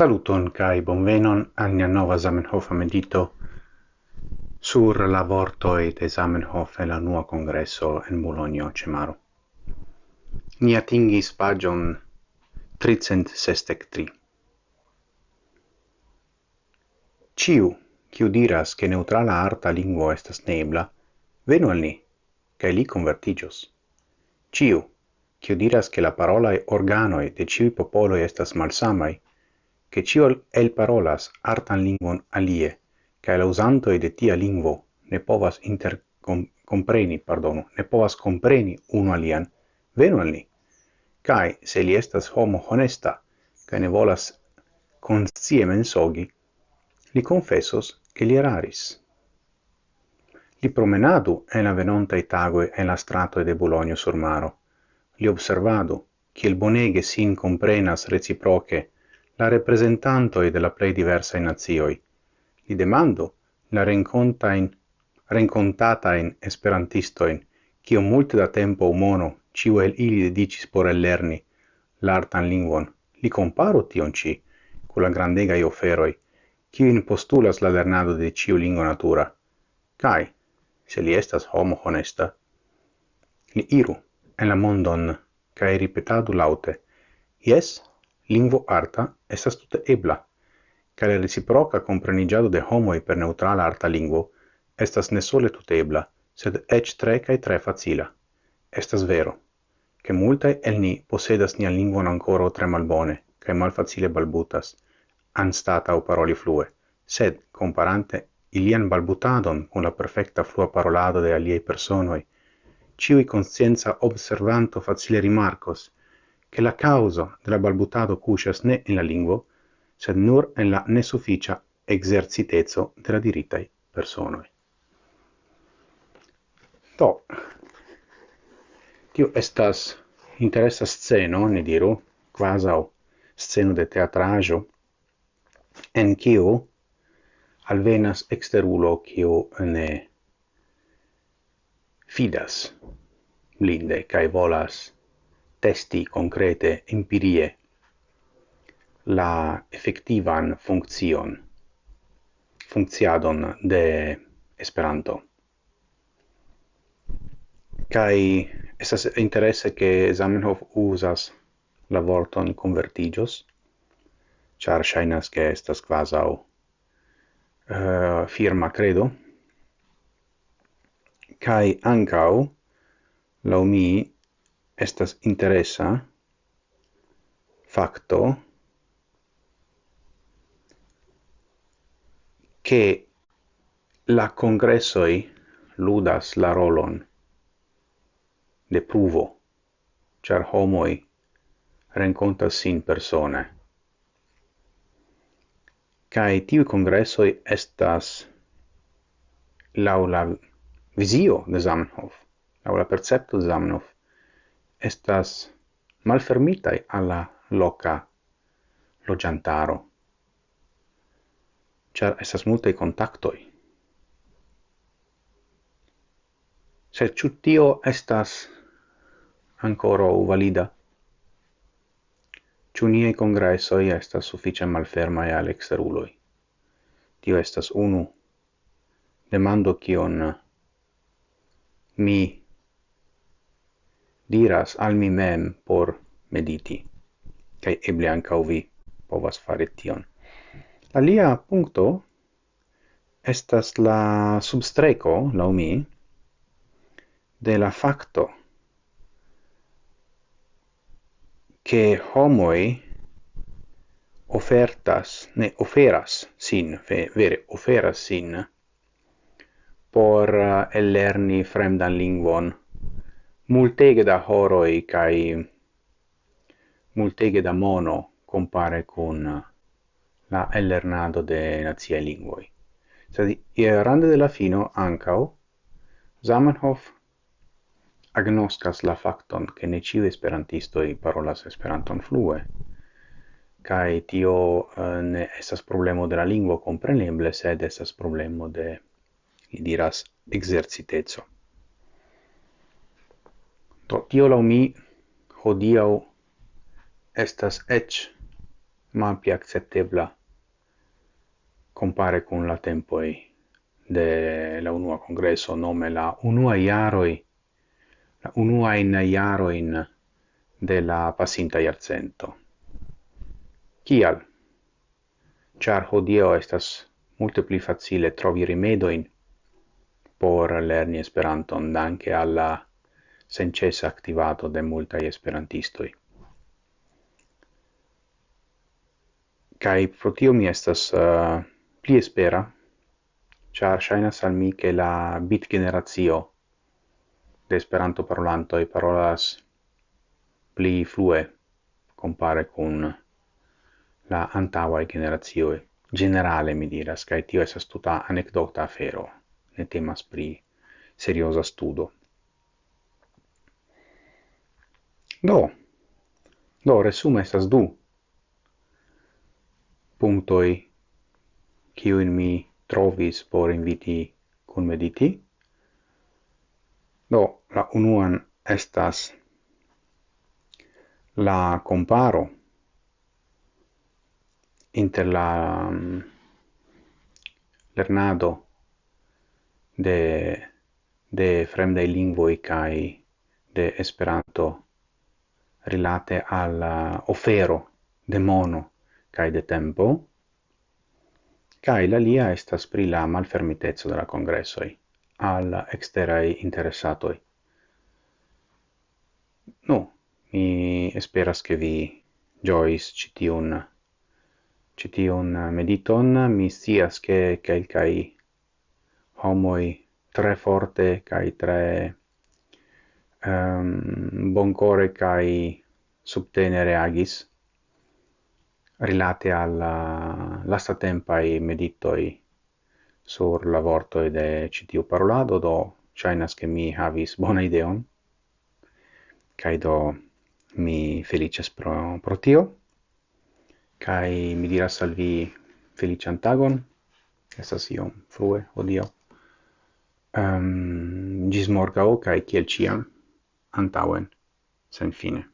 Saluton kai bonvenon al nia nova Zamenhof medito sur la vortoi de Zamenhof e la nua congresso en Bologna Cemaro. Ni atingis pagion 363. Ciu, ciu diras che neutrala arta lingua estas nebla, venu al ni, cae li convertigios. Ciu, ciu diras che la parolae organoi de ciui popoloi estas malsamai, che cio el parolas artan lingvon alie, cae la usantoi de tia lingvo ne povas inter compreni, pardonu, ne povas compreni uno alian, venu al ni. Cae, se li estas homo honesta, cae ne volas conscie mensogi, li confessos che li eraris. Li promenadu en la venontai tagoe en la strato de Bologno sur maro. Li observadu, il bonege sin comprenas reciproce la representantoi de la plei diversae nazioi. Li demando la rencontain, rencontatain esperantistoin, cio multe da tempo umono ciu el ili dedicis por ellerni l'artan lingvon, li comparo tion ci, con la grandegai oferoi, ciuin postulas la lernado de ciu lingua natura. Cai, se li estas homo honesta, li iru en la mondon, cae ripetadu laute, yes, lingvo arta estas tute ebla, ca la reciproca comprenigiado de homoi per neutrala arta lingvo estas ne sole tute ebla, sed ec tre cae tre facila. Estas vero, che multae el ni posedas nian lingvon ancora tre malbone, cae malfacile balbutas, anstata o paroli flue, sed, comparante ilian balbutadon con la perfecta flua parolado de aliei personoi, ciui conscienza observanto facile rimarcos, che la causa della balbutado cuscias ne in la lingua, sed nur en la nesufficia exercitezzo della diritai personoi. To, tio estas interessa sceno, ne diru, quasau sceno de teatrajo, en quiu alvenas exterulo quiu ne fidas linde cae volas testi concrete, empirie, la effettivan funkcion, funkciadon de Esperanto. Kai esas interesse che Zamenhof usas la vorton convertigios, char shainas che estas quasau uh, firma credo, kai ancau, la mi, estas interesa facto che la congressoi ludas la rolon de pruvo, char homoi rencontas sin persone. kai tiu congressoi estas laula visio de Zamenhof, laula percepto de Zamenhof, estas malfermitai alla loca logiantaro, char estas multae contactoi. Sed ciu tio estas ancora valida? Ciu niei congressoi estas suffice malfermai al exteruloi? Tio estas unu demando kion mi diras al mi mem por mediti. Kaj eble ankaŭ vi povas fare tion. Alia punkto estas la substreco, la mi, de la facto che homoi ofertas, ne oferas sin, vere oferas sin, por eh, ellerni fremdan lingvon multege da horoi kai multege da mono compare con la ellernado de nazia linguoi. Sed rande de la fino ancao Zamenhof agnoscas la facton che ne ciu esperantistoi parolas esperanton flue, Kai tio uh, ne esas problemo de la lingua compreneble, sed esas problemo de, li diras, exercitezo. Do tio lau mi hodiau estas ec malpi acceptebla compare con la tempoi de la unua congresso, nome la unua iaroi, la unua in iaroin de la passinta iarcento. kial Char hodio estas multe pli facile trovi rimedoin por lerni Esperanton danke alla senĉesa activato de multaj esperantistoi. Kaj pro tio mi estas uh, pli espera, char shainas al mi che la bit generazio de Esperanto-parolantoj parolas pli flue compare con la antaŭaj generazio Generale mi diras, kaj tio estas tuta anecdota afero, ne temas pri serioza studo. Do, do resume estas du punctoi kiuin mi trovis por inviti kun mediti. Do, la unuan estas la comparo inter la um, lernado de de fremdai lingvoi kai de Esperanto rilate al uh, ofero de mono cae de tempo, cae la lia estas pri la malfermitezzo de la congressoi al exterai interessatoi. Nu, mi esperas che vi giois citiun citiun mediton, mi sias che calcai homoi tre forte kai tre Ehm, um, boncore kai subtenere agis rilate al eh, lasta tempai meditoi sur la vortoi de citiu parolado do chainas che mi havis bona ideon kai do mi felices pro, pro tio kai mi diras salvi felice antagon tagon estas iom frue odio um, ehm, gis morgao kai kiel ciam andauern, sein Fine